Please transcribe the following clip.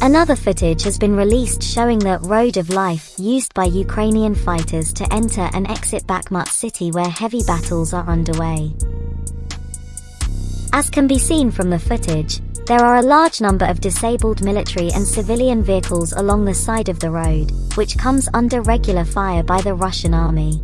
Another footage has been released showing the road of life used by Ukrainian fighters to enter and exit Bakhmut city where heavy battles are underway. As can be seen from the footage, there are a large number of disabled military and civilian vehicles along the side of the road, which comes under regular fire by the Russian army.